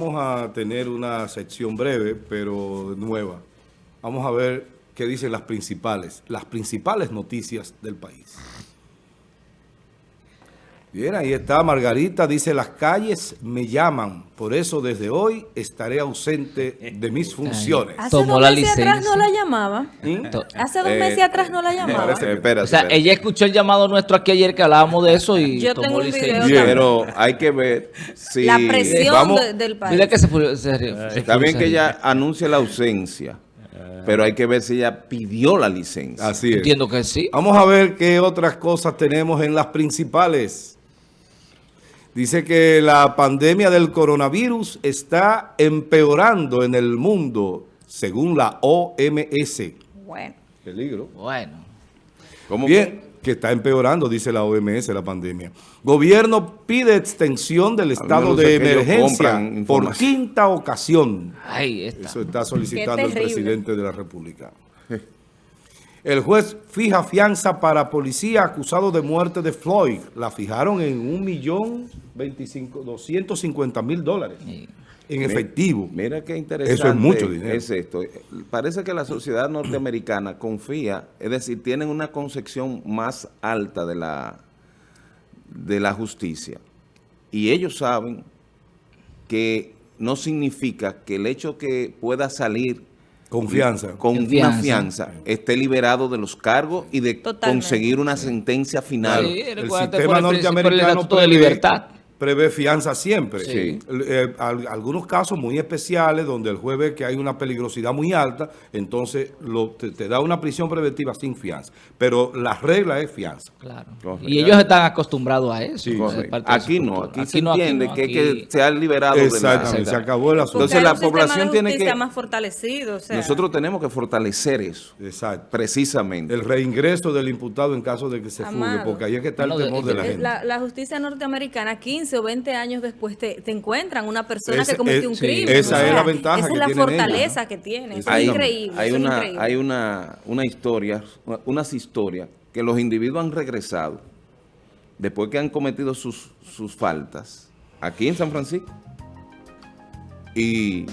Vamos a tener una sección breve, pero nueva. Vamos a ver qué dicen las principales, las principales noticias del país. Bien, ahí está Margarita, dice, las calles me llaman, por eso desde hoy estaré ausente de mis funciones. Hace Tomó dos la meses atrás no la llamaba. ¿Mm? Hace dos Eh, meses atrás no la llamaba. Espérate, O sea, espérate. ella escuchó el llamado nuestro aquí ayer que hablábamos de eso y Yo tomó tengo un licencia. Pero hay que ver si... la presión vamos- de- del país. Dile que se fue. se- se Está bien que ella anuncie la ausencia, pero hay que ver si ella pidió la licencia. Así es. Entiendo que sí. Vamos a ver qué otras cosas tenemos en las principales. Dice que la pandemia del coronavirus está empeorando en el mundo, según la OMS. Bueno, Peligro. Bueno. ¿Cómo Bien, que está empeorando, dice la OMS, la pandemia. Gobierno pide extensión del estado de emergencia por quinta ocasión. Ahí está. Eso está solicitando el presidente de la República. El juez fija fianza para policía acusado de muerte de Floyd. La fijaron en un millón veinticinco, doscientos cincuenta mil dólares en efectivo. Mira qué interesante Eso es mucho dinero. es esto. Parece que la sociedad norteamericana confía, es decir, tienen una concepción más alta de la, de la justicia. Y ellos saben que no significa que el hecho que pueda salir Confianza. con Confianza. una fianza esté liberado de los cargos y de Totalmente. conseguir una sentencia final. Sí, El sistema el norteamericano Estatuto de libertad. Prevé fianza siempre. Sí. Eh, al- algunos casos muy especiales donde el juez ve que hay una peligrosidad muy alta, entonces lo- te, te da una prisión preventiva sin fianza. Pero la regla es fianza. Claro. Correcto. Y ellos están acostumbrados a eso. Sí, es de Aquí no, cultura. aquí, se no, entiende no, que, aquí- que se ha liberado de la... Exactamente, se acabó el asunto. Entonces, la población de tiene que- más fortalecido. o sea, Nosotros tenemos que fortalecer eso, Exacto. precisamente. El reingreso del imputado en caso de que se fugue, Amado. porque ahí es que está el temor de- de la de- eh, gente. la, la justicia norteamericana, 15 o 20 años después, te, te encuentran una persona que cometió es- un sí, crimen. esa o es la ventaja Esa que es la tienen fortaleza ¿no? que tienen. Eso hay, es increíble. hay eso una, increíble. hay una, una historia, una- unas historias que los individuos han regresado después que han cometido sus, sus faltas aquí en San Francisco y,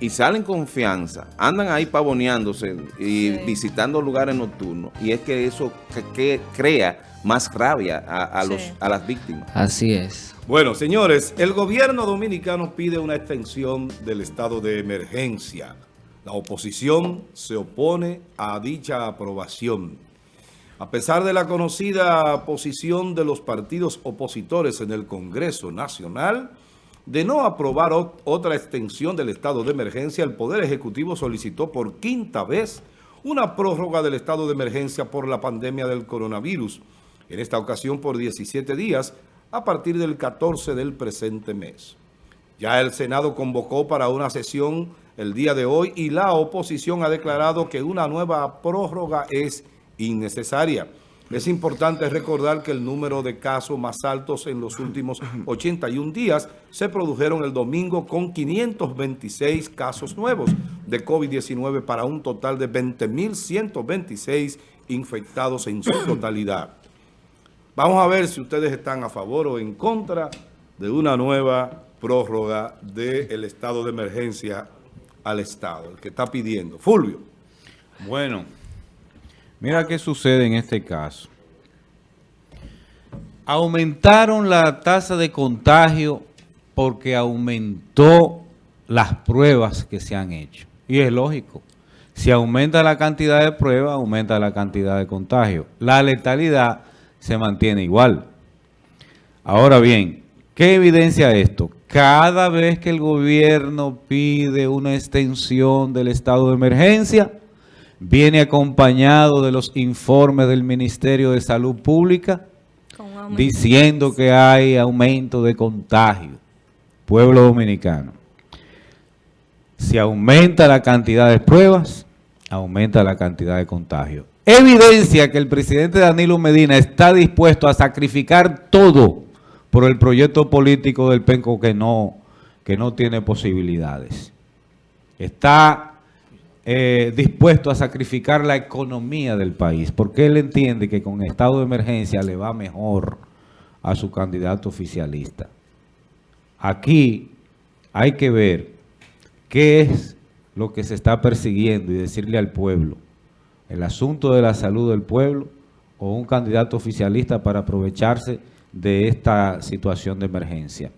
y salen con confianza, andan ahí pavoneándose y Sí. visitando lugares nocturnos y es que eso que, que crea más rabia a, a los, Sí. a las víctimas. Así es. Bueno, señores, el gobierno dominicano pide una extensión del estado de emergencia. La oposición se opone a dicha aprobación. A pesar de la conocida posición de los partidos opositores en el Congreso Nacional de no aprobar ot- otra extensión del estado de emergencia, el Poder Ejecutivo solicitó por quinta vez una prórroga del estado de emergencia por la pandemia del coronavirus, en esta ocasión por 17 días a partir del 14 del presente mes. Ya el Senado convocó para una sesión el día de hoy y la oposición ha declarado que una nueva prórroga es innecesaria. Es importante recordar que el número de casos más altos en los últimos 81 días se produjeron el domingo con 526 casos nuevos de COVID-19 para un total de 20.126 infectados en su totalidad. Vamos a ver si ustedes están a favor o en contra de una nueva prórroga del estado de emergencia al Estado, el que está pidiendo. Fulvio. Bueno, mira qué sucede en este caso. Aumentaron la tasa de contagio porque aumentó las pruebas que se han hecho. Y es lógico. Si aumenta la cantidad de pruebas, aumenta la cantidad de contagio. La letalidad se mantiene igual. Ahora bien, ¿qué evidencia esto? Cada vez que el gobierno pide una extensión del estado de emergencia, viene acompañado de los informes del Ministerio de Salud Pública diciendo que hay aumento de contagio. Pueblo dominicano. Si aumenta la cantidad de pruebas, aumenta la cantidad de contagio. Evidencia que el presidente Danilo Medina está dispuesto a sacrificar todo por el proyecto político del PENCO que no, que no tiene posibilidades. Está eh, dispuesto a sacrificar la economía del país, porque él entiende que con estado de emergencia le va mejor a su candidato oficialista. Aquí hay que ver qué es lo que se está persiguiendo y decirle al pueblo, el asunto de la salud del pueblo o un candidato oficialista para aprovecharse de esta situación de emergencia.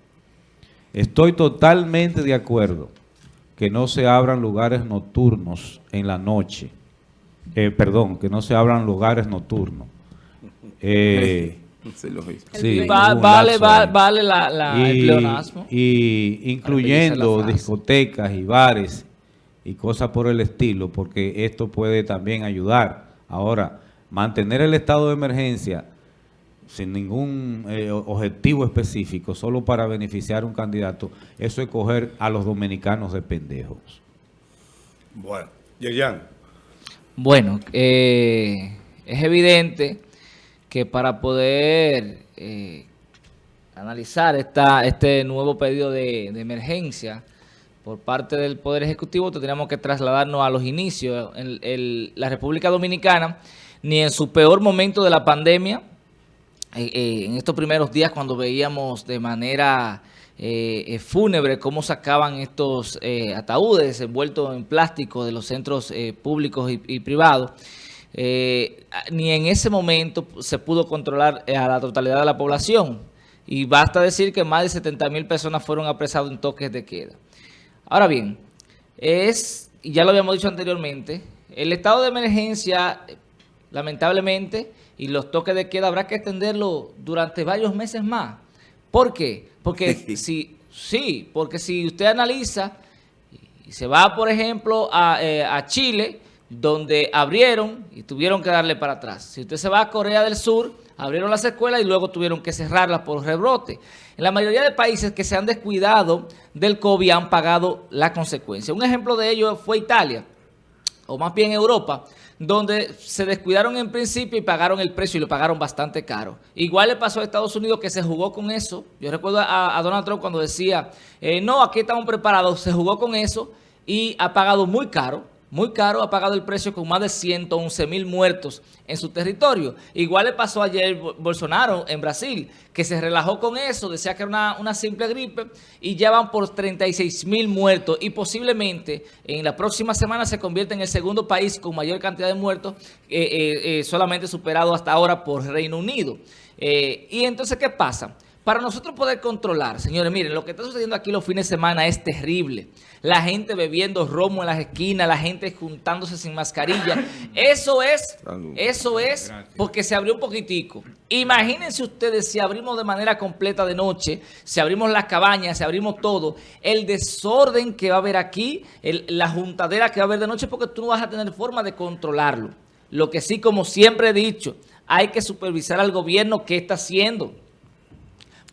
Estoy totalmente de acuerdo que no se abran lugares nocturnos en la noche. Eh, perdón, que no se abran lugares nocturnos. Eh, Sí, lo Va- vale, va- vale la, la- el y, pleonasmo. y incluyendo discotecas y bares y cosas por el estilo, porque esto puede también ayudar. Ahora, mantener el estado de emergencia sin ningún eh, objetivo específico, solo para beneficiar a un candidato, eso es coger a los dominicanos de pendejos. Bueno, Yeyan, Bueno, eh, es evidente que para poder eh, analizar esta, este nuevo pedido de, de emergencia por parte del Poder Ejecutivo, tendríamos que trasladarnos a los inicios. En la República Dominicana, ni en su peor momento de la pandemia, eh, eh, en estos primeros días cuando veíamos de manera eh, fúnebre cómo sacaban estos ataúdes envueltos en plástico de los centros públicos y, privados, ni en ese momento se pudo controlar a la totalidad de la población. Y basta decir que más de 70 mil personas fueron apresadas en toques de queda. Ahora bien, es, y ya lo habíamos dicho anteriormente, el estado de emergencia, lamentablemente, y los toques de queda habrá que extenderlo durante varios meses más. ¿Por qué? Porque si, sí, porque si usted analiza y se va, por ejemplo, a, eh, a Chile, donde abrieron y tuvieron que darle para atrás. Si usted se va a Corea del Sur, abrieron las escuelas y luego tuvieron que cerrarlas por rebrote. En la mayoría de países que se han descuidado del COVID han pagado la consecuencia. Un ejemplo de ello fue Italia, o más bien Europa, donde se descuidaron en principio y pagaron el precio y lo pagaron bastante caro. Igual le pasó a Estados Unidos que se jugó con eso. Yo recuerdo a, Donald Trump cuando decía, eh, no, aquí estamos preparados, se jugó con eso y ha pagado muy caro, muy caro, ha pagado el precio con más de 111 mil muertos en su territorio. Igual le pasó ayer Bo- Bolsonaro en Brasil, que se relajó con eso, decía que era una, una simple gripe y ya van por 36 mil muertos y posiblemente en la próxima semana se convierte en el segundo país con mayor cantidad de muertos, eh, eh, eh, solamente superado hasta ahora por Reino Unido. Eh, y entonces, ¿qué pasa? Para nosotros poder controlar, señores, miren, lo que está sucediendo aquí los fines de semana es terrible. La gente bebiendo romo en las esquinas, la gente juntándose sin mascarilla. Eso es, eso es porque se abrió un poquitico. Imagínense ustedes si abrimos de manera completa de noche, si abrimos las cabañas, si abrimos todo, el desorden que va a haber aquí, el- la juntadera que va a haber de noche, porque tú no vas a tener forma de controlarlo. Lo que sí, como siempre he dicho, hay que supervisar al gobierno qué está haciendo.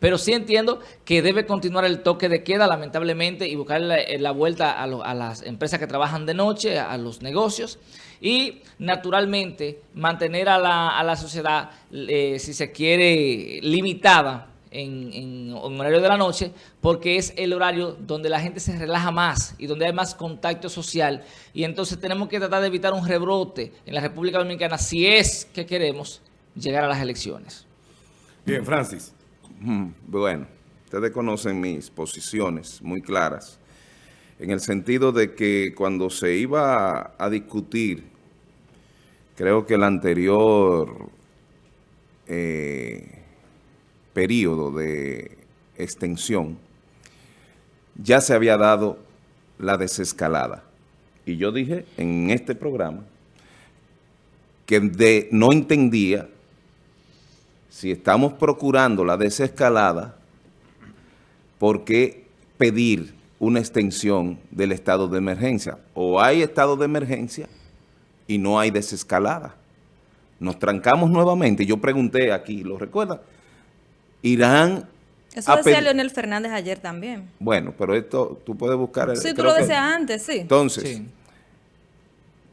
Pero sí entiendo que debe continuar el toque de queda, lamentablemente, y buscar la, eh, vuelta a, lo- las empresas que trabajan de noche, a, los negocios, y naturalmente mantener a la, a la sociedad, eh, si se quiere, limitada en, en- en horario de la noche, porque es el horario donde la gente se relaja más y donde hay más contacto social. Y entonces tenemos que tratar de evitar un rebrote en la República Dominicana si es que queremos llegar a las elecciones. bien, Francis. Mm, Bueno, ustedes conocen mis posiciones muy claras, en el sentido de que cuando se iba a, discutir, creo que el anterior eh, periodo de extensión, ya se había dado la desescalada. Y yo dije en este programa que no entendía si estamos procurando la desescalada, ¿por qué pedir una extensión del estado de emergencia? O hay estado de emergencia y no hay desescalada. Nos trancamos nuevamente. Yo pregunté aquí, ¿lo recuerdan? Irán... Eso decía Leonel Fernández ayer también. Bueno, pero esto tú puedes buscar... el- Sí, tú lo que- decías antes, sí. Entonces, Sí.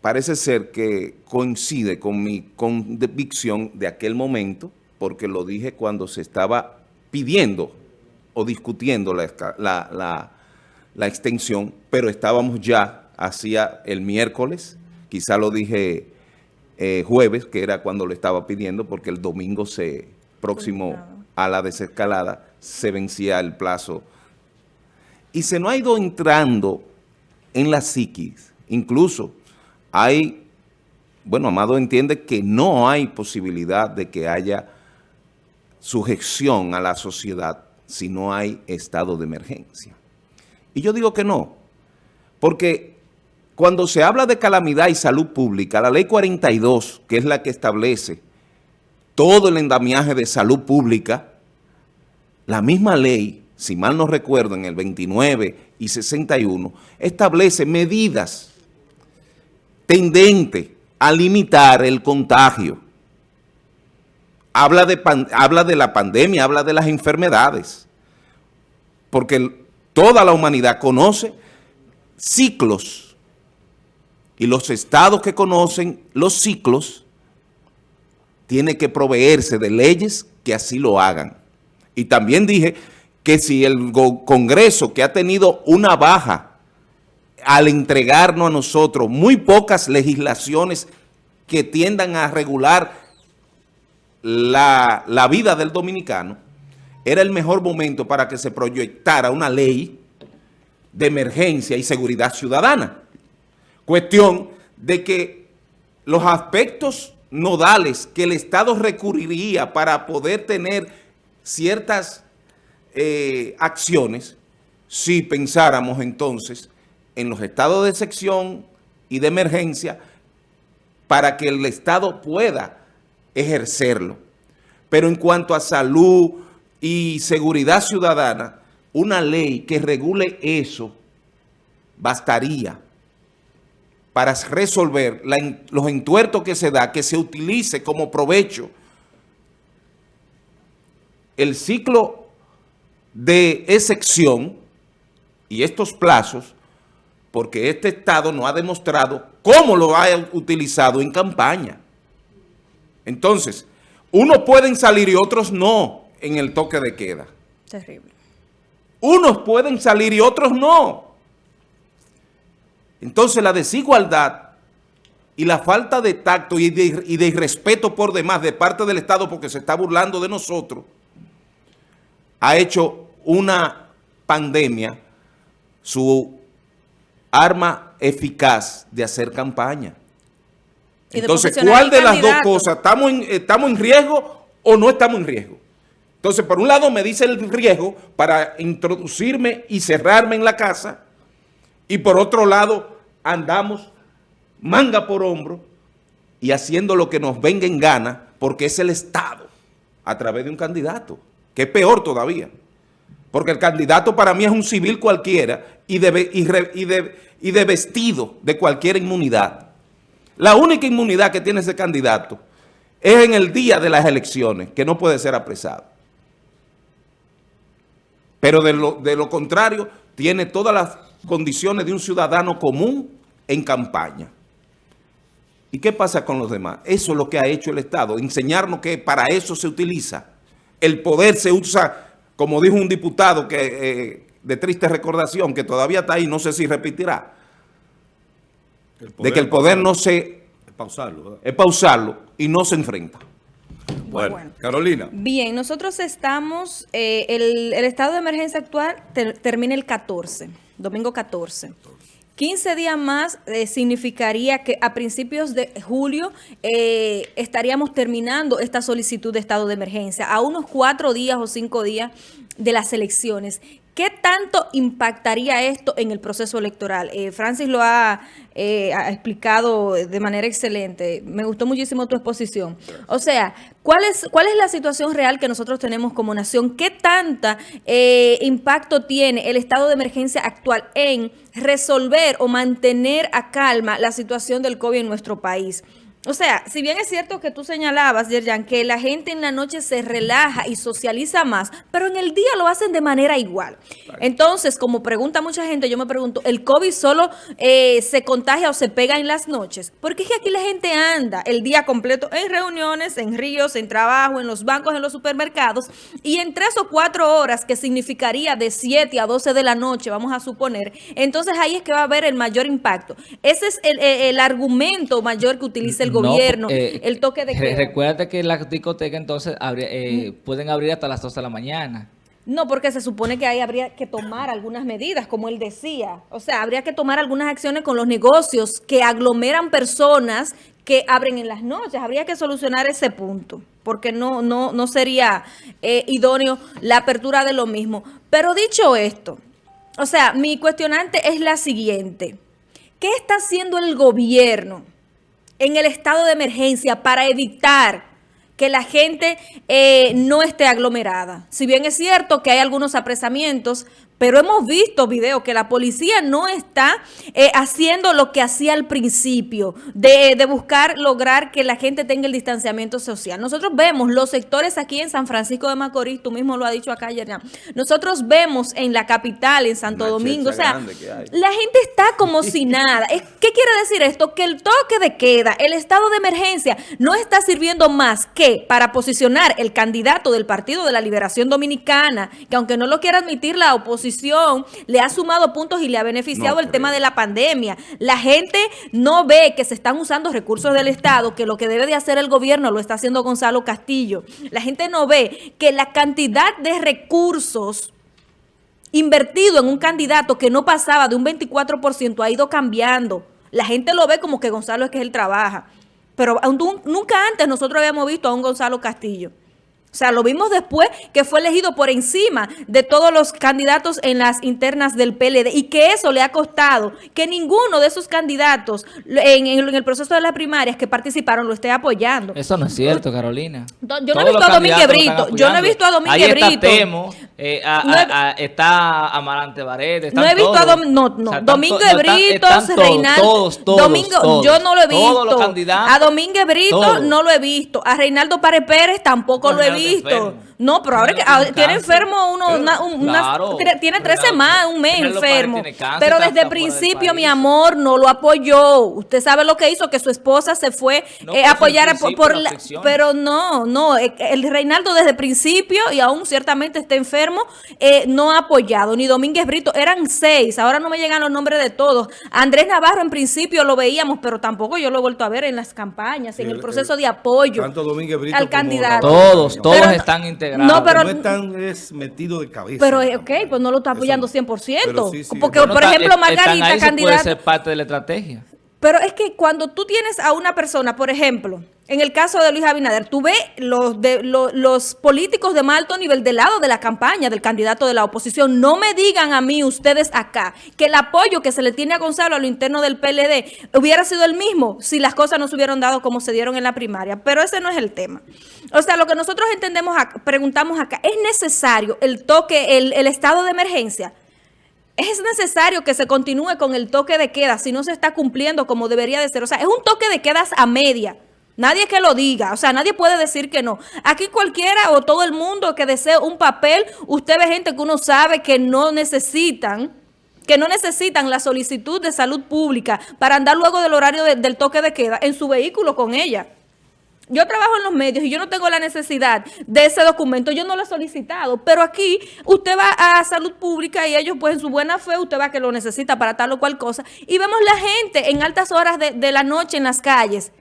parece ser que coincide con mi convicción de aquel momento, porque lo dije cuando se estaba pidiendo o discutiendo la, esca- la- la- la extensión, pero estábamos ya hacia el miércoles, quizá lo dije eh, jueves, que era cuando lo estaba pidiendo, porque el domingo se próximo a la desescalada se vencía el plazo Y se nos ha ido entrando en la psiquis. Incluso hay, bueno, Amado entiende que no hay posibilidad de que haya sujeción a la sociedad si no hay estado de emergencia. Y yo digo que no, porque cuando se habla de calamidad y salud pública, la ley 42, que es la que establece todo el endamiaje de salud pública, la misma ley, si mal no recuerdo, en el 29 y 61, establece medidas tendentes a limitar el contagio habla de, habla de la pandemia, habla de las enfermedades, porque toda la humanidad conoce ciclos y los estados que conocen los ciclos tienen que proveerse de leyes que así lo hagan. Y también dije que si el Congreso que ha tenido una baja al entregarnos a nosotros muy pocas legislaciones que tiendan a regular la, vida del dominicano, era el mejor momento para que se proyectara una ley de emergencia y seguridad ciudadana. Cuestión de que los aspectos nodales que el Estado recurriría para poder tener ciertas eh, acciones, si pensáramos entonces en los estados de sección y de emergencia, para que el Estado pueda ejercerlo. Pero en cuanto a salud y seguridad ciudadana, una ley que regule eso bastaría para resolver los entuertos que se da, que se utilice como provecho el ciclo de excepción y estos plazos, porque este Estado no ha demostrado cómo lo ha utilizado en campaña. Entonces, unos pueden salir y otros no en el toque de queda. Terrible. Unos pueden salir y otros no. Entonces la desigualdad y la falta de tacto y de, y de respeto por demás de parte del Estado porque se está burlando de nosotros, ha hecho una pandemia su arma eficaz de hacer campaña. Entonces, ¿cuál de las dos cosas? ¿Estamos en, ¿Estamos en riesgo o no estamos en riesgo? Entonces, por un lado me dice el riesgo para introducirme y cerrarme en la casa y por otro lado andamos manga por hombro y haciendo lo que nos venga en gana porque es el Estado a través de un candidato, que es peor todavía. Porque el candidato para mí es un civil cualquiera y de, y de vestido de cualquier inmunidad. La única inmunidad que tiene ese candidato es en el día de las elecciones, que no puede ser apresado. Pero de lo, contrario, tiene todas las condiciones de un ciudadano común en campaña. ¿Y qué pasa con los demás? Eso es lo que ha hecho el Estado, enseñarnos que para eso se utiliza. El poder se usa, como dijo un diputado que eh, de triste recordación, que todavía está ahí, no sé si repetirá, de que el poder no se... Es pausarlo. Es pausarlo y no se enfrenta. Bueno, Carolina. Bien, nosotros estamos, eh, el, estado de emergencia actual termina el 14, domingo 14. 15 días más eh, significaría que a principios de julio eh, estaríamos terminando esta solicitud de estado de emergencia, a unos cuatro días o cinco días de las elecciones. ¿Qué tanto impactaría esto en el proceso electoral? Eh, Francis lo ha, eh, ha, explicado de manera excelente. Me gustó muchísimo tu exposición. O sea, ¿cuál es, cuál es la situación real que nosotros tenemos como nación? ¿Qué tanta eh, impacto tiene el estado de emergencia actual en resolver o mantener a calma la situación del COVID en nuestro país? O sea, si bien es cierto que tú señalabas, Yerjan, que la gente en la noche se relaja y socializa más, pero en el día lo hacen de manera igual. Entonces, como pregunta mucha gente, yo me pregunto, ¿el COVID solo eh, se contagia o se pega en las noches? Porque es que aquí la gente anda el día completo en reuniones, en ríos, en trabajo, en los bancos, en los supermercados, y en tres o cuatro horas, que significaría de 7 a 12 de la noche, vamos a suponer, entonces ahí es que va a haber el mayor impacto. Ese es el, el argumento mayor que utiliza el gobierno, eh, el toque de queda. Recuerda que las discotecas entonces eh, pueden abrir hasta las 12 de la mañana. No, porque se supone que ahí habría que tomar algunas medidas, como él decía. O sea, habría que tomar algunas acciones con los negocios que aglomeran personas que abren en las noches. Habría que solucionar ese punto, porque no, no, no sería eh, idóneo la apertura de lo mismo. Pero dicho esto, o sea, mi cuestionante es la siguiente. ¿Qué está haciendo el gobierno en el estado de emergencia para evitar que la gente eh, no esté aglomerada. Si bien es cierto que hay algunos apresamientos, pero hemos visto videos que la policía no está eh, haciendo lo que hacía al principio, de, de, buscar lograr que la gente tenga el distanciamiento social. Nosotros vemos los sectores aquí en San Francisco de Macorís, tú mismo lo has dicho acá ayer, nosotros vemos en la capital, en Santo Domingo, o sea, la gente está como si nada. ¿Qué quiere decir esto? Que el toque de queda, el estado de emergencia, no está sirviendo más que para posicionar el candidato del Partido de la Liberación Dominicana, que aunque no lo quiera admitir la oposición, le ha sumado puntos y le ha beneficiado el tema de la pandemia. La gente no ve que se están usando recursos del Estado, que lo que debe de hacer el gobierno lo está haciendo Gonzalo Castillo. La gente no ve que la cantidad de recursos invertido en un candidato que no pasaba de un 24% ha ido cambiando. La gente lo ve como que Gonzalo es que él trabaja. Pero nunca antes nosotros habíamos visto a un Gonzalo Castillo. O sea, lo vimos después que fue elegido por encima de todos los candidatos en las internas del PLD y que eso le ha costado que ninguno de esos candidatos en, el proceso de las primarias que participaron lo esté apoyando. Eso no es cierto, Carolina. Yo no he visto a Domínguez Brito. Yo no he visto a Domínguez Brito. Está Temo, eh, está Amarante. No he visto a Dom, no, no. Domínguez Brito, Reinaldo. Todos, todos, Domingo, yo no lo he visto. a Domínguez Brito no lo he visto. A Reinaldo Párez Pérez tampoco lo he visto visto. No, pero ahora que ah, tiene enfermo uno, tiene tres semanas, un mes enfermo. pero desde el principio, mi amor, no lo apoyó. Usted sabe lo que hizo, que su esposa se fue eh, a apoyar por, la, pero no, no, eh, el Reinaldo desde el principio y aún ciertamente está enfermo, eh, no ha apoyado, ni Domínguez Brito, eran seis, ahora no me llegan los nombres de todos. Andrés Navarro en principio lo veíamos, pero tampoco yo lo he vuelto a ver en las campañas, en el, proceso de apoyo al candidato. Todos, todos están integrados no, pero no están es metido de cabeza. Pero, ok, pues no lo está apoyando 100%. porque, por ejemplo, Margarita, candidata... puede ser parte de la estrategia. Pero es que cuando tú tienes a una persona, por ejemplo, en el caso de Luis Abinader, tú ves los, de, los, políticos de más alto nivel del lado de la campaña del candidato de la oposición. No me digan a mí, ustedes acá, que el apoyo que se le tiene a Gonzalo a lo interno del PLD hubiera sido el mismo si las cosas no se hubieran dado como se dieron en la primaria. Pero ese no es el tema. O sea, lo que nosotros entendemos, preguntamos acá, ¿es necesario el toque, el, el estado de emergencia? es necesario que se continúe con el toque de queda si no se está cumpliendo como debería de ser. O sea, es un toque de quedas a media. Nadie que lo diga, o sea, nadie puede decir que no. Aquí cualquiera o todo el mundo que desee un papel, usted ve gente que uno sabe que no necesitan, que no necesitan la solicitud de salud pública para andar luego del horario del toque de queda en su vehículo con ella. Yo trabajo en los medios y yo no tengo la necesidad de ese documento, yo no lo he solicitado, pero aquí usted va a salud pública y ellos pues en su buena fe, usted va que lo necesita para tal o cual cosa, y vemos la gente en altas horas de, la noche en las calles,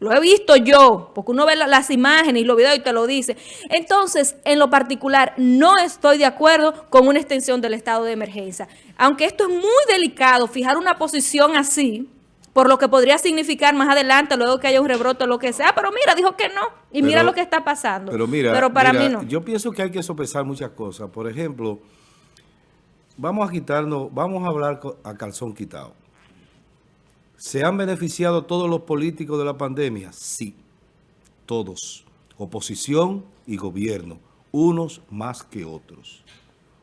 lo he visto yo, porque uno ve las imágenes y los videos y te lo dice. Entonces, en lo particular, no estoy de acuerdo con una extensión del estado de emergencia. Aunque esto es muy delicado, fijar una posición así, por lo que podría significar más adelante, luego que haya un rebrote o lo que sea, pero mira, dijo que no, y mira lo que está pasando. Pero mira, pero para mí no. yo pienso que hay que sopesar muchas cosas. Por ejemplo, vamos a quitarnos, vamos a hablar a calzón quitado. ¿Se han beneficiado todos los políticos de la pandemia? Sí, todos. Oposición y gobierno, unos más que otros.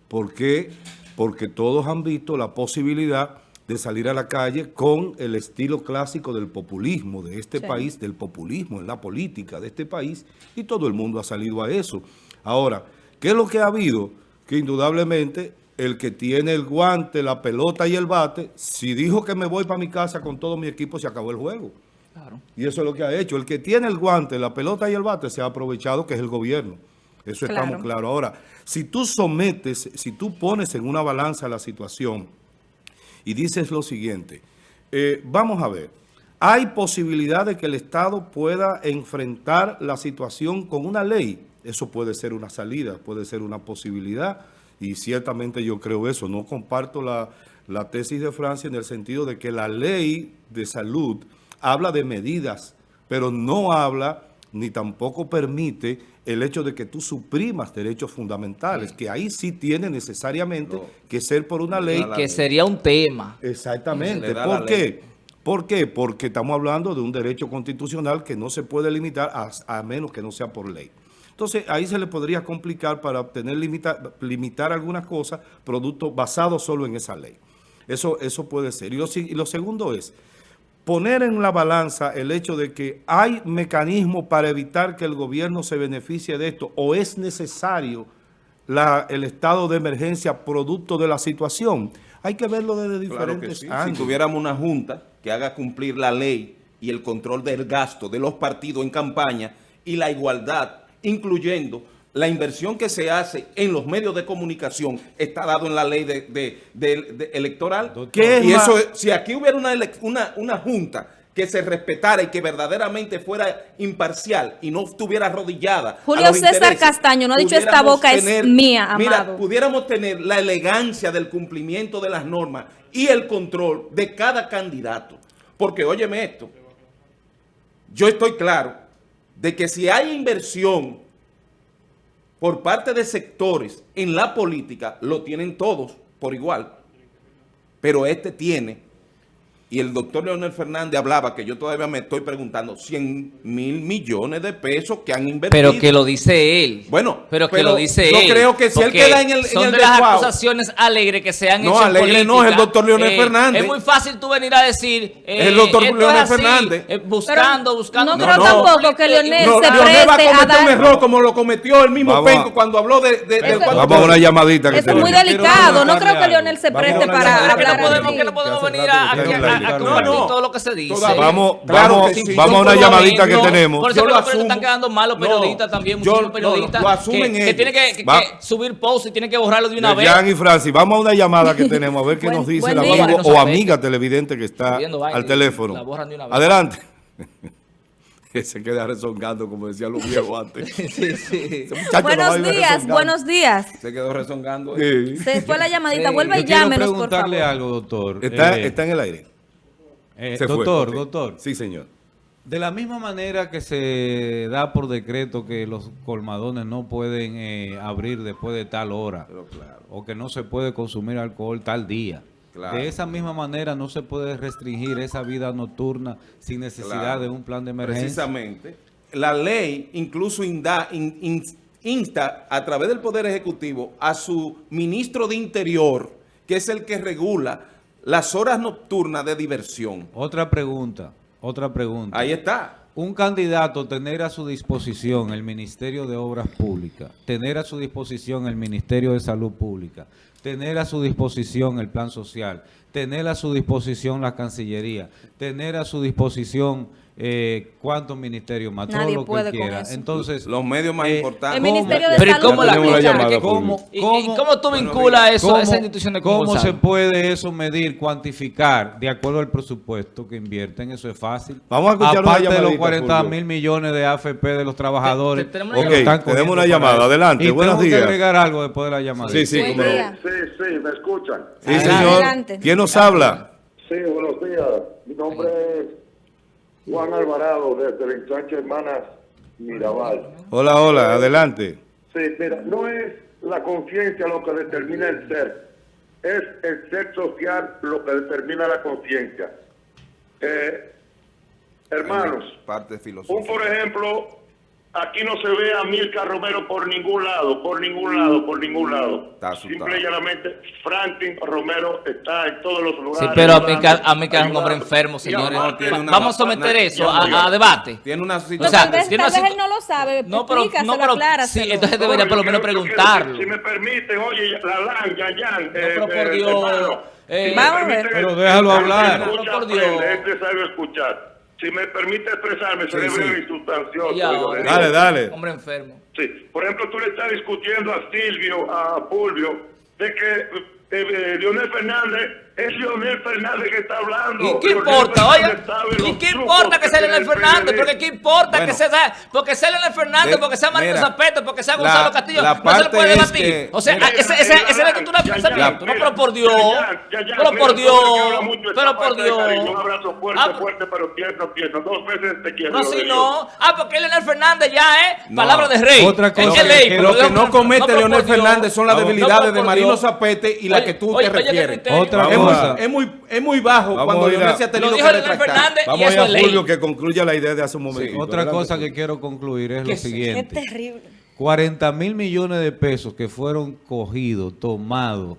¿Por qué? Porque todos han visto la posibilidad de salir a la calle con el estilo clásico del populismo de este país, del populismo en la política de este país, y todo el mundo ha salido a eso. Ahora, ¿qué es lo que ha habido? Que indudablemente el que tiene el guante, la pelota y el bate, si dijo que me voy para mi casa con todo mi equipo, se acabó el juego. Y eso es lo que ha hecho. El que tiene el guante, la pelota y el bate se ha aprovechado, que es el gobierno. Eso estamos claros. Ahora, si tú sometes, si tú pones en una balanza la situación y dices lo siguiente, eh, vamos a ver, hay posibilidad de que el Estado pueda enfrentar la situación con una ley Eso puede ser una salida, puede ser una posibilidad y ciertamente yo creo eso. No comparto la, la tesis de Francia en el sentido de que la ley de salud habla de medidas, pero no habla ni tampoco permite el hecho de que tú suprimas derechos fundamentales, que ahí sí tiene necesariamente que ser por una ley. Que sería un tema. Exactamente. ¿Por qué? Porque estamos hablando de un derecho constitucional que no se puede limitar a, a menos que no sea por ley. Entonces, ahí se le podría complicar para obtener limita- limitar algunas cosas, productos basados solo en esa ley. Eso, eso puede ser. Y lo, si- y lo segundo es poner en la balanza el hecho de que hay mecanismos para evitar que el gobierno se beneficie de esto o es necesario la- el estado de emergencia producto de la situación. Hay que verlo desde Claro que diferentes sí. Si tuviéramos una junta que haga cumplir la ley y el control del gasto de los partidos en campaña y la igualdad, incluyendo la inversión que se hace en los medios de comunicación, está dado en la ley de, de- de- de- electoral. ¿Qué es y eso, si aquí hubiera una, una, una junta que se respetara y que verdaderamente fuera imparcial y no estuviera arrodillada. a Julio los César Castaño no ha dicho, "Esta boca es mía, Mira, amado". pudiéramos tener la elegancia del cumplimiento de las normas y el control de cada candidato. Porque, óyeme esto, yo estoy claro de que si hay inversión por parte de sectores en la política, lo tienen todos por igual. Pero este tiene, y el doctor Leonel Fernández hablaba, que yo todavía me estoy preguntando, 100 mil millones de pesos que han invertido. Pero que lo dice él. Bueno, pero que pero lo dice yo él. creo que si él queda en el- en son el de las acusaciones alegres que se han No, hecho en alegre no, política. es el doctor Leonel Fernández. Es muy fácil tú venir a decir. eh, El doctor esto es Leonel así, Fernández. eh, buscando, Pero buscando. no creo tampoco que Leonel No, se Leonel va a preste a cometer un error como lo cometió el mismo Vamos a- Penco cuando habló de, de- cuatro Vamos a una llamadita que Eso es muy delicado. No creo que Leonel se preste para que no hablar que no podemos Que venir a, la No, no. todo lo que se dice. Vamos, Claro vamos, sí. vamos a una llamadita que tenemos. Por eso Yo lo los periodistas asumo. están quedando malos No, periodistas también, yo- no, periodistas. lo asumen que, que tienen que, que- Va. que subir posts y tienen que borrarlo de una vez. Jan y Francis, vamos a una llamada que tenemos a ver qué Buen- nos dice día. amigo No o amiga televidente que está Subiendo al teléfono. la. Adelante. Que se queda rezongando, como decían los viejos antes. sí, sí. Buenos días, buenos días. Se quedó rezongando. Sí. Se fue la llamadita. Sí. Vuelva y llámenos, por favor. preguntarle algo, doctor. Está, Eh, está en el aire. Eh, fue, doctor, doctor. Sí, señor. De la misma manera que se da por decreto que los colmadones no pueden eh, abrir después de tal hora, claro. o que no se puede consumir alcohol tal día. Claro. De esa misma manera no se puede restringir esa vida nocturna sin necesidad Claro. de un plan de emergencia. Precisamente. La ley incluso inda- in- in- insta a través del Poder Ejecutivo a su ministro de Interior, que es el que regula las horas nocturnas de diversión. Otra pregunta, otra pregunta. Ahí está. Un candidato tener a su disposición el Ministerio de Obras Públicas, tener a su disposición el Ministerio de Salud Pública, tener a su disposición el Plan Social, tener a su disposición la Cancillería, tener a su disposición eh, cuántos ministerios más, todo Nadie lo que puede con quiera. Entonces, Los medios más eh, importantes. El Ministerio de Pero ¿y Salud. cómo la llamada, ¿Cómo, ¿Y, cómo- y cómo tú vinculas eso a ¿Cómo, esa institución de cómo se puede eso medir, cuantificar de acuerdo al presupuesto que invierten? Eso es fácil. Vamos a escuchar Aparte de los llamadita, 40 Julio. mil millones de AFP de los trabajadores. Te- te- tenemos una que lo llamada. están tenemos una llamada. Adelante, Y buenos días. que agregar algo después de la llamada. Sí, sí, día. Sí, sí, me escuchan. Sí, Adelante. señor. Adelante. ¿Quién nos habla? Sí, buenos días. Mi nombre es Juan Alvarado, desde el ensanche Hermanas Mirabal. Hola, hola, adelante. Sí, mira, no es la conciencia lo que determina el ser, es el ser social lo que determina la conciencia. Eh, hermanos, Parte un por ejemplo, aquí no se ve a Milka Romero por ningún lado, por ningún lado, por ningún lado. Está. Simple y llanamente, Franklin Romero está en todos los Sí, lugares. pero a ayudando, a que es un hombre enfermo, señores. aparte- tiene una- Vamos a someter una- eso a, debate. Tiene una No, situación. sea, tal vez, tiene tal vez él no lo sabe. No, pero, no, pero sí, entonces No, debería por lo menos quiero- yo quiero- preguntarlo. Si me permiten, oye, la LAN, Yan Yan. eh, pero por eh, Dios, eh, si me Vamos a ver. permiten- Pero déjalo hablar. escucha, Pero por Dios. Es necesario escuchar. Si me permite expresarme, seré sí. breve y sustancioso. Y oiga, ahora, le Dale, dale. Hombre enfermo. Sí, por ejemplo, tú le estás discutiendo a Silvio, a Fulvio, de que eh, eh, Leonel Fernández Es Leonel Fernández que está hablando. ¿Y qué importa? Sabe ¿y qué importa que sea Leonel el Fernández? Porque qué importa Bueno. que sea, porque sea Leonel Fernández, De- porque sea Marito mira, Zapeto, porque sea la- Gonzalo Castillo, la no se le puede debatir. que- o sea, Mira, ese, ese, mira, ese es ya, ya, pensamiento. No, mira, pero por Dios. ya, ya, ya, Pero mira, por Dios. mucho, Pero por de cariño, Un Dios. abrazo fuerte, Ah, fuerte, pero tierno, tierno. Dos veces te quiero. No, si Dios. no. Ah, porque Leonel Fernández ya es No. palabra de rey. Otra cosa Es que- ley, que pero Lo que Dios- no comete Leonel Dios. Fernández son las debilidades de Marino Dios. Zapete y la que tú te refieres. Otra muy, cosa. es muy, es muy bajo Vamos cuando Leonel se ha Lo tenido dijo que Leonel retractar. Fernández y Vamos a ir eso a. Fulvio que concluya la idea de hace un momento. Otra cosa que quiero concluir es ¿Qué lo? Qué siguiente. terrible. 40 mil millones de pesos que fueron cogidos, tomados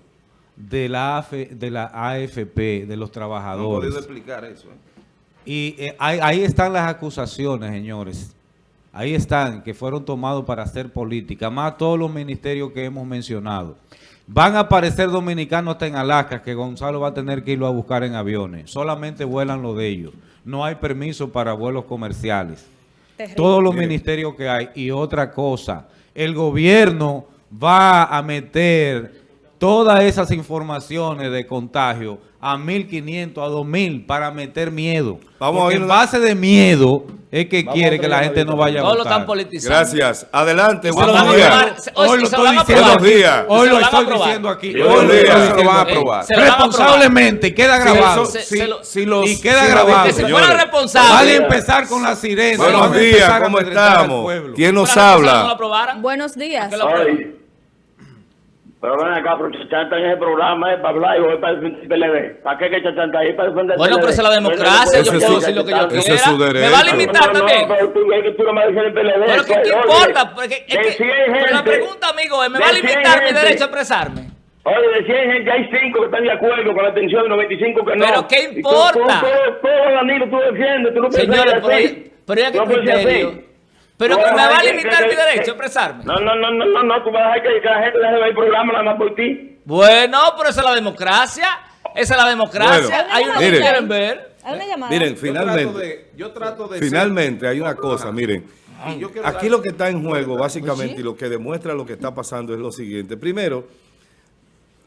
de la, AF de la AFP, de los No he trabajadores. podido explicar eso. ¿eh? Y eh, ahí, ahí están las acusaciones, señores. Ahí están, que fueron tomados para hacer política, más todos los ministerios que hemos mencionado. Van a aparecer dominicanos hasta en Alaska, que Gonzalo va a tener que irlo a buscar en aviones. Solamente vuelan lo de ellos. No hay permiso para vuelos comerciales. Terrible. Todos los ministerios que hay. Y otra cosa, el gobierno va a meter todas esas informaciones de contagio a 1.500, a 2.000 para meter miedo. Vamos a Porque oír en base de miedo es que Vamos a quiere que la gente no vaya a Todos lo votar. están politizando. Gracias. Adelante, se buenos a días. Se- Hoy lo se estoy a diciendo días. Hoy Se lo a estoy diciendo aquí. Hoy buenos lo días. estoy Se van a aquí. aprobar. Se lo van a aprobar. Responsablemente, queda grabado. Se- si- se lo- si los- y queda grabado. Si fuera responsable. A empezar con la sirena. Buenos a días, a ¿cómo estamos? ¿Quién nos habla? Buenos días. Que lo aprueben. Ay, pero ven acá, pero chachanta en ese programa es para hablar y voy para defender el PLD. ¿Para qué que chachanta ahí? Para defender el Bueno, PLD. pero esa es la democracia. Yo es puedo decir lo que yo quiera. Me va a limitar también. pero tú, es que tú no me el PLD. Pero ¿qué, qué importa? Porque es de que, 100 pero la pregunta, amigo, es, ¿me de va a 100 limitar mi derecho a expresarme? Oye, de 100 gente hay 5 que están de acuerdo con la atención y 95 que no. Pero ¿qué importa? Todo, todo, Danilo, tú defiendes, tú no Señores, pero, pero ya que criterio. Pero Tú que vas me a va a que- limitar que- mi derecho que- a expresarme. No, no, no, no, no, no, tú vas a dejar que, que la gente deje de ver el programa nada más por ti. Bueno, pero esa es la democracia. Esa es la democracia. Bueno, Hay unos que mire. quieren ver. Hay una llamada. Miren, Yo trato finalmente, de- yo trato de finalmente hay una cosa, miren. yo Aquí lo que está en juego, básicamente, y lo que demuestra lo que está pasando es lo siguiente. Primero,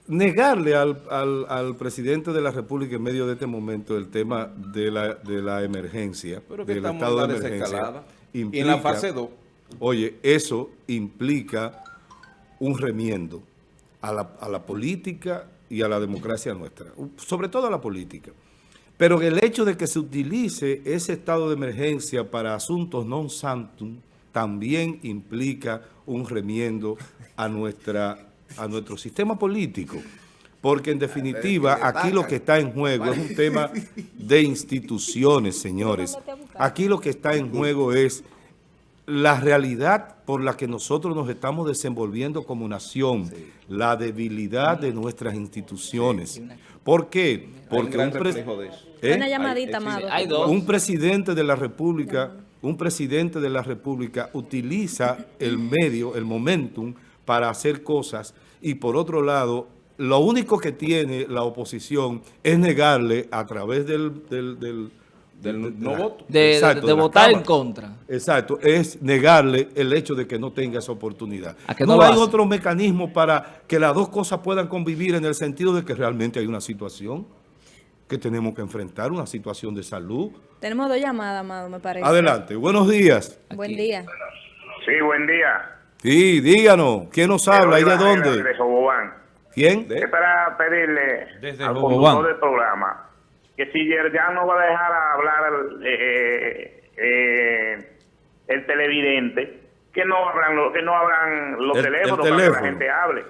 negarle al, al- al presidente de la República en medio de este momento el tema de la, de la emergencia, Pero que del estado de emergencia. desescalada. Y en la fase 2. Oye, eso implica un remiendo a la, a la política y a la democracia nuestra, sobre todo a la política. Pero el hecho de que se utilice ese estado de emergencia para asuntos non santum también implica un remiendo a, nuestra, a nuestro sistema político. Porque en definitiva, aquí lo que está en juego es un tema de instituciones, señores. Aquí lo que está en juego es la realidad por la que nosotros nos estamos desenvolviendo como nación, la debilidad de nuestras instituciones. ¿Por qué? Porque un. ¿Eh? Una llamadita, Hay- un presidente de la República, un presidente de la República utiliza el medio, el momentum para hacer cosas y por otro lado, lo único que tiene la oposición es negarle a través del, del, del, Del de no la- voto. De, de- Exacto, de la votar en contra. Exacto, es negarle el hecho de que no tenga esa oportunidad. A que no hay hace. otro mecanismo para que las dos cosas puedan convivir en el sentido de que realmente hay una situación que tenemos que enfrentar, una situación de salud. Tenemos dos llamadas, Amado, me parece. Adelante, buenos días. Buen día. Sí, buen día. Sí, díganos, ¿quién nos habla y de dónde? De Jobobán. ¿Quién? Es para pedirle Desde al conductor del programa que si ya no va a dejar hablar al, eh, eh, el televidente, que no abran, lo- que no abran los El- el teléfonos para que la gente hable.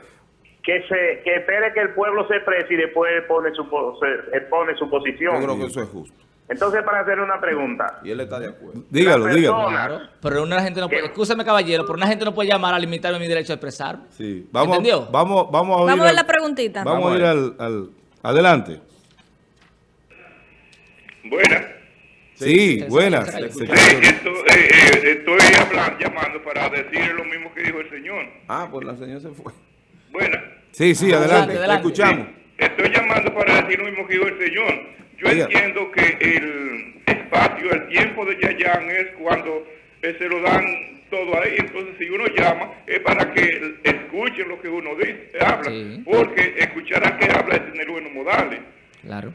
Que se que espere que el pueblo se exprese y después pone su, po- se- él pone su Yo posición. creo que eso es justo. Entonces, para hacerle una pregunta, Y él está de acuerdo. Dígalo, dígalo. Claro. Pero una gente no puede, caballero, pero una gente no puede llamar a limitarme mi derecho a expresarme. Sí, vamos, ¿Entendió? vamos, vamos a oír. Vamos a ver la preguntita. Vamos, a ir al, al- Adelante. Buena. Sí, buenas. Sí, secretario. eh, estoy hablando, llamando para decir lo mismo que dijo el señor. Ah, pues la señora se fue. Buena. Sí, sí, Adelante, adelante. adelante. Te escuchamos. Estoy llamando para decir lo mismo que dijo el señor. Yo entiendo que el espacio, el tiempo de Yayán es cuando eh, se lo dan todo ahí. Entonces, si uno llama, es para que escuchen lo que uno dice, habla. Sí. Porque escuchar a que habla es tener buenos modales. Claro.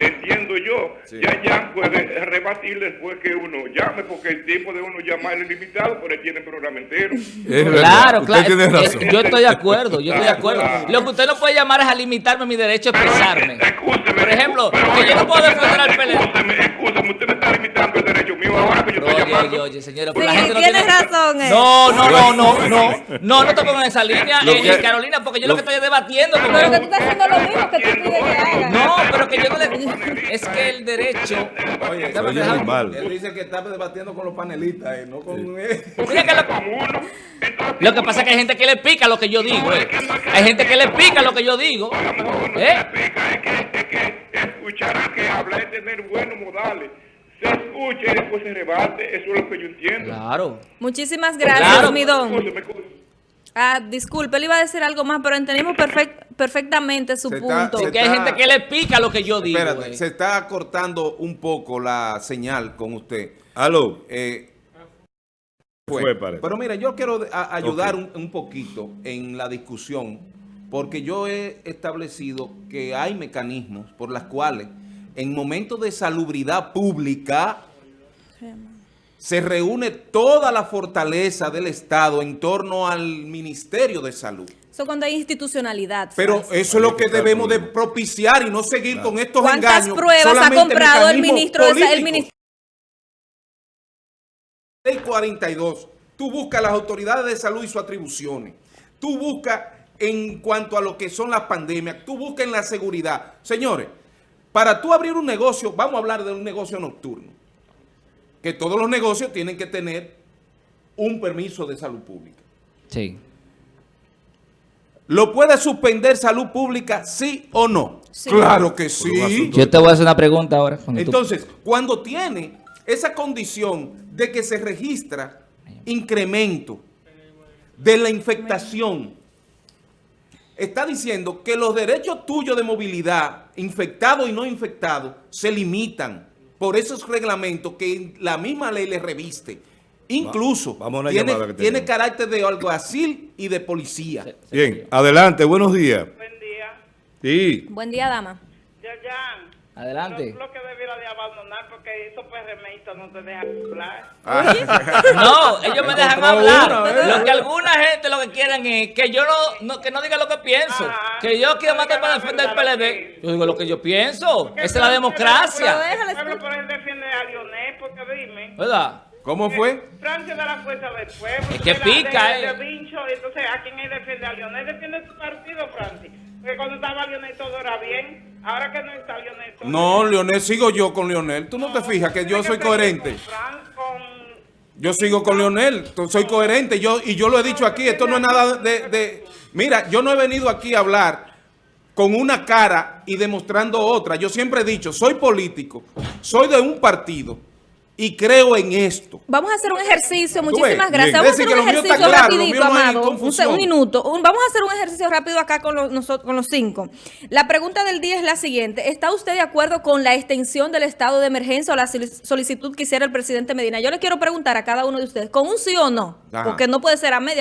Entiendo yo. Ya ya puede rebatir después que uno llame, porque el tiempo de uno llamar es limitado, pero él tiene programa entero. Es Claro, usted claro. tiene razón. Yo estoy de acuerdo, yo estoy de acuerdo. Claro. Lo que usted no puede llamar es a limitarme mi derecho a expresarme. Excúseme. Por ejemplo, Pero, que yo no puedo defender al PLD. Excúseme, usted me está limitando el derecho mío ahora que yo estoy Oye, llamando. oye, oye, señora, pero Sí, la gente no tiene... razón, eh. No, no, no, no, no, no, no te pongo en esa línea, eh, que- eh, Carolina, porque yo lo, lo- que estoy debatiendo Pero que tú estás haciendo lo mismo que tú pides que haga. No, pero que yo no le... Es que el derecho... Oye, Se oye muy mal. Él dice que está debatiendo con los panelistas, eh, no con él. Mira que lo, lo que pasa es que hay gente que le pica lo que yo digo, eh. Hay gente que le pica lo que yo digo, ¿eh? Es que, es que escuchar que habla es tener buenos modales. Se escucha y después se rebate. Eso es lo que yo entiendo. Claro. Muchísimas gracias, Claro. mi don. Excúseme, excúseme. Ah, disculpe, le iba a decir algo más, pero entendimos perfec- perfectamente su Se está- punto. se Que hay gente que le pica lo que yo digo, Espérate, eh. se está cortando un poco la señal con usted. Aló. Eh, Fue, parece. Pero mira, yo quiero a- ayudar Ok. un, un poquito en la discusión, porque yo he establecido que hay mecanismos por las cuales en momentos de salubridad pública se reúne toda la fortaleza del Estado en torno al Ministerio de Salud. Eso cuando hay institucionalidad. Pero eso es lo que debemos de propiciar y no seguir con estos ¿Cuántas engaños. pruebas ha comprado el ministro de el ministro? Ley 42, tú buscas las autoridades de salud y sus atribuciones. Tú buscas en cuanto a lo que son las pandemias, tú buscas en la seguridad. Señores, para tú abrir un negocio, vamos a hablar de un negocio nocturno, que todos los negocios tienen que tener un permiso de salud pública. Sí. ¿Lo puede suspender salud pública, sí o no? Sí. Claro que sí. Yo te voy a hacer una pregunta ahora. cuando tú- Entonces, cuando tiene esa condición de que se registra incremento de la infectación, está diciendo que los derechos tuyos de movilidad, infectado y no infectado, se limitan por esos reglamentos que la misma ley le reviste. Incluso vamos a una tiene, que carácter de alguacil y de policía. Bien, adelante, buenos días. Buen día. Sí. Buen día, dama. Yayan. Adelante. Lo, lo que debiera de abandonar porque esos PRMistas no te dejan hablar. No, ellos me dejan hablar. Lo que alguna gente lo que quieren es que yo no, no- que no diga lo que pienso. Ajá. Que yo quiero matar para defender el PLD. Yo digo lo que yo pienso. Porque Esa es la democracia. Pueblo, pero él defiende a Lionel, porque dime. ¿Verdad? ¿Cómo fue? Francia de la fuerza del pueblo. Es que pica, de, eh. de Vincho, entonces, ¿a quién él defiende? A Lionel defiende su partido, Francis. Porque cuando estaba Lionel todo era bien. Ahora que no está Lionel todo No, Leonel, sigo yo con Leonel. Tú no te fijas que yo soy coherente. Con Fran, con Yo sigo con Leonel, soy coherente, yo y yo lo he dicho aquí, esto no es nada de, de- Mira, yo no he venido aquí a hablar con una cara y demostrando otra. Yo siempre he dicho, soy político, soy de un partido y creo en esto. Vamos a hacer un ejercicio, muchísimas gracias. bien. Vamos a hacer un ejercicio claro, rapidito, amado. Un, minuto. Un- vamos a hacer un ejercicio rápido acá con los, nosotros, con los cinco. La pregunta del día es la siguiente. ¿Está usted de acuerdo con la extensión del estado de emergencia o la solic- solicitud que hiciera el presidente Medina? Yo le quiero preguntar a cada uno de ustedes, ¿con un sí o no? Ajá. Porque no puede ser a media.